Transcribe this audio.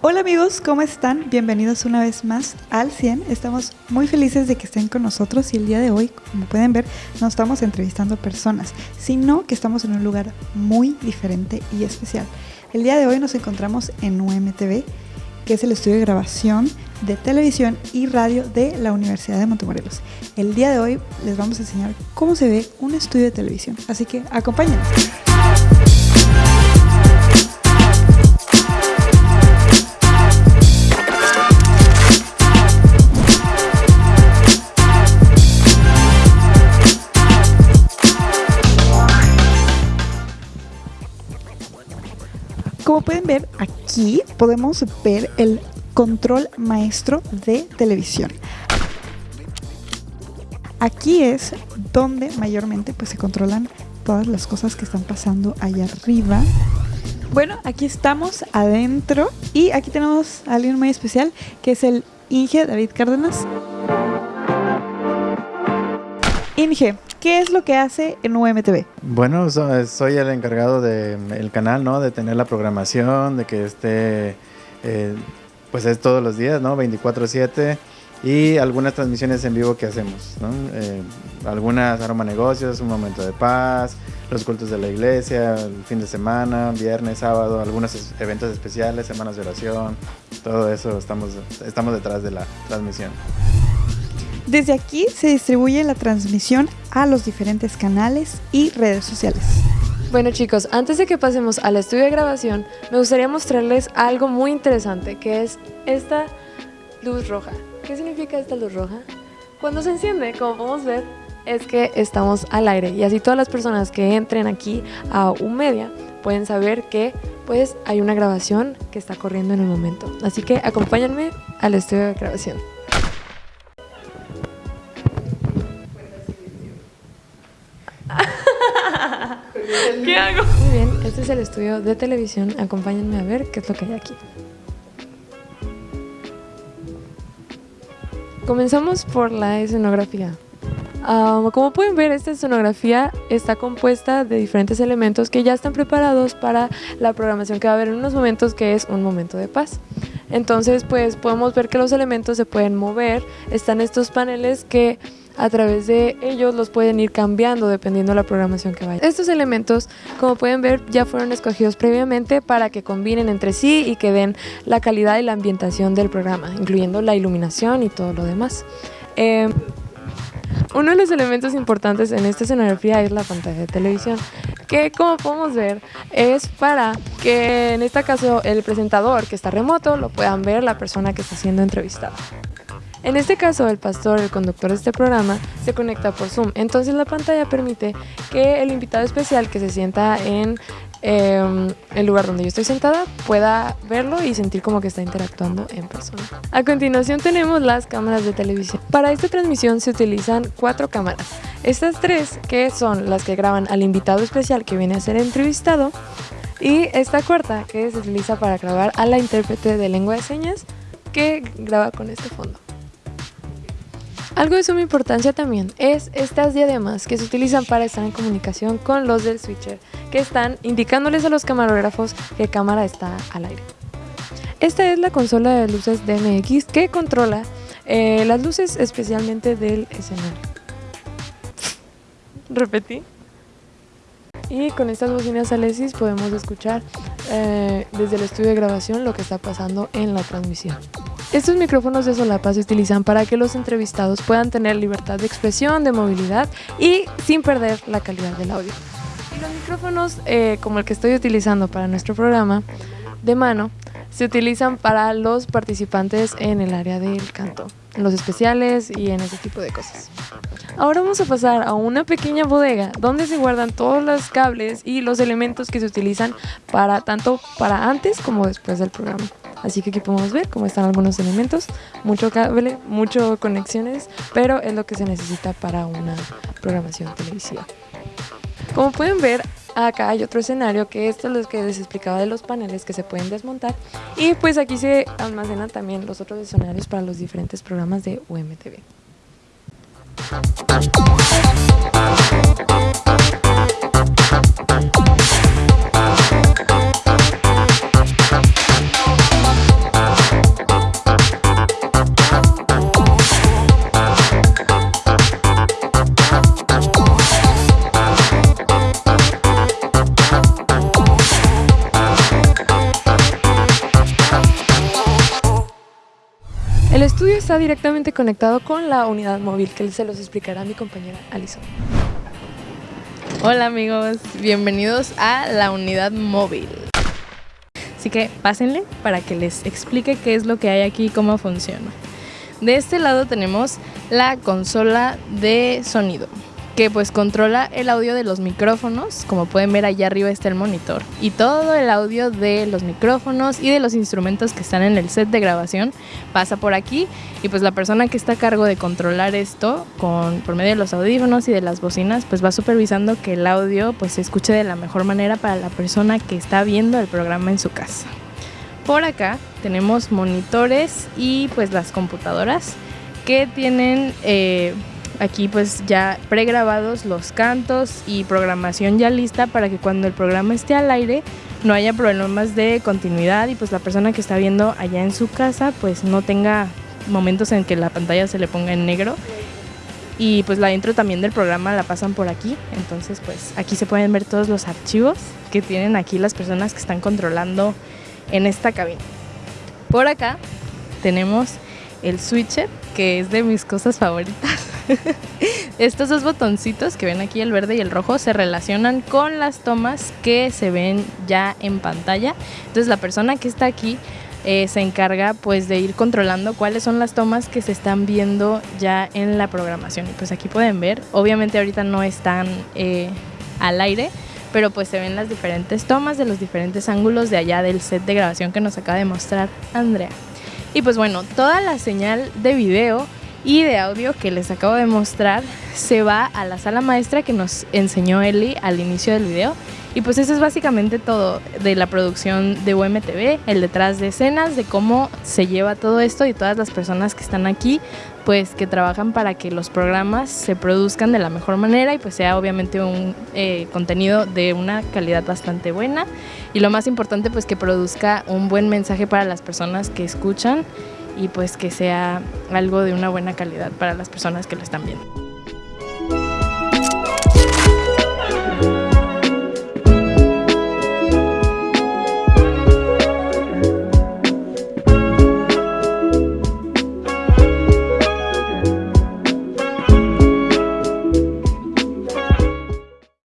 Hola amigos, ¿cómo están? Bienvenidos una vez más al 100. Estamos muy felices de que estén con nosotros y el día de hoy, como pueden ver, no estamos entrevistando personas, sino que estamos en un lugar muy diferente y especial. El día de hoy nos encontramos en UMTV, que es el estudio de grabación de televisión y radio de la Universidad de Montemorelos. El día de hoy les vamos a enseñar cómo se ve un estudio de televisión, así que acompáñenos. Como pueden ver, aquí podemos ver el control maestro de televisión. Aquí es donde mayormente pues, se controlan todas las cosas que están pasando allá arriba. Bueno, aquí estamos adentro y aquí tenemos a alguien muy especial que es el Inge David Cárdenas. Inge, ¿qué es lo que hace en UMTV? Bueno, soy el encargado del canal, ¿no? De tener la programación, de que esté, eh, pues es todos los días, ¿no? 24/7 y algunas transmisiones en vivo que hacemos, ¿no? Eh, algunas aroma negocios, un momento de paz, los cultos de la iglesia, el fin de semana, viernes, sábado, algunos eventos especiales, semanas de oración, todo eso estamos, estamos detrás de la transmisión. Desde aquí se distribuye la transmisión a los diferentes canales y redes sociales. Bueno chicos, antes de que pasemos al estudio de grabación, me gustaría mostrarles algo muy interesante, que es esta luz roja. ¿Qué significa esta luz roja? Cuando se enciende, como podemos ver, es que estamos al aire y así todas las personas que entren aquí a un media pueden saber que pues hay una grabación que está corriendo en el momento. Así que acompáñenme al estudio de grabación. Este es el estudio de televisión. Acompáñenme a ver qué es lo que hay aquí. Comenzamos por la escenografía. Ah, como pueden ver, esta escenografía está compuesta de diferentes elementos que ya están preparados para la programación que va a haber en unos momentos, que es un momento de paz. Entonces, pues podemos ver que los elementos se pueden mover. Están estos paneles que a través de ellos los pueden ir cambiando dependiendo de la programación que vaya. Estos elementos, como pueden ver, ya fueron escogidos previamente para que combinen entre sí y que den la calidad y la ambientación del programa, incluyendo la iluminación y todo lo demás. Em, uno de los elementos importantes en esta escenografía es la pantalla de televisión, que como podemos ver es para que en este caso el presentador que está remoto lo puedan ver la persona que está siendo entrevistada. En este caso, el pastor, el conductor de este programa, se conecta por Zoom. Entonces la pantalla permite que el invitado especial que se sienta en em, el lugar donde yo estoy sentada pueda verlo y sentir como que está interactuando en persona. A continuación tenemos las cámaras de televisión. Para esta transmisión se utilizan cuatro cámaras. Estas tres que son las que graban al invitado especial que viene a ser entrevistado y esta cuarta que se utiliza para grabar a la intérprete de lengua de señas que graba con este fondo. Algo de suma importancia también es estas diademas que se utilizan para estar en comunicación con los del switcher, que están indicándoles a los camarógrafos que cámara está al aire. Esta es la consola de luces DMX que controla eh, las luces especialmente del escenario. Repetí. Y con estas bocinas Alesis podemos escuchar eh, desde el estudio de grabación lo que está pasando en la transmisión. Estos micrófonos de solapa se utilizan para que los entrevistados puedan tener libertad de expresión, de movilidad y sin perder la calidad del audio. Y los micrófonos, eh, como el que estoy utilizando para nuestro programa de mano, se utilizan para los participantes en el área del canto, en los especiales y en ese tipo de cosas. Ahora vamos a pasar a una pequeña bodega donde se guardan todos los cables y los elementos que se utilizan para tanto para antes como después del programa. Así que aquí podemos ver cómo están algunos elementos, mucho cable, mucho conexiones, pero es lo que se necesita para una programación televisiva. Como pueden ver, acá hay otro escenario que esto es lo que les explicaba de los paneles que se pueden desmontar y pues aquí se almacenan también los otros escenarios para los diferentes programas de UMTV. Está directamente conectado con la unidad móvil que se los explicará mi compañera Alison. Hola amigos, bienvenidos a la unidad móvil. Así que pásenle para que les explique qué es lo que hay aquí y cómo funciona. De este lado tenemos la consola de sonido que pues controla el audio de los micrófonos, como pueden ver allá arriba está el monitor, y todo el audio de los micrófonos y de los instrumentos que están en el set de grabación pasa por aquí. Y pues la persona que está a cargo de controlar esto con, por medio de los audífonos y de las bocinas pues va supervisando que el audio pues se escuche de la mejor manera para la persona que está viendo el programa en su casa. Por acá tenemos monitores y pues las computadoras que tienen... Eh, aquí pues ya pregrabados los cantos y programación ya lista para que cuando el programa esté al aire no haya problemas de continuidad y pues la persona que está viendo allá en su casa pues no tenga momentos en que la pantalla se le ponga en negro. Y pues la intro también del programa la pasan por aquí. Entonces pues aquí se pueden ver todos los archivos que tienen aquí las personas que están controlando en esta cabina. Por acá tenemos el switcher que es de mis cosas favoritas Estos dos botoncitos que ven aquí, el verde y el rojo, se relacionan con las tomas que se ven ya en pantalla. Entonces la persona que está aquí eh, se encarga pues de ir controlando cuáles son las tomas que se están viendo ya en la programación. Y pues aquí pueden ver, obviamente ahorita no están eh, al aire, pero pues se ven las diferentes tomas de los diferentes ángulos de allá del set de grabación que nos acaba de mostrar Andrea. Y pues bueno, toda la señal de video y de audio que les acabo de mostrar se va a la sala maestra que nos enseñó Eli al inicio del video. Y pues eso es básicamente todo de la producción de UMTV, el detrás de escenas, de cómo se lleva todo esto y todas las personas que están aquí, pues que trabajan para que los programas se produzcan de la mejor manera y pues sea obviamente un eh, contenido de una calidad bastante buena. Y lo más importante pues que produzca un buen mensaje para las personas que escuchan y pues que sea algo de una buena calidad para las personas que lo están viendo.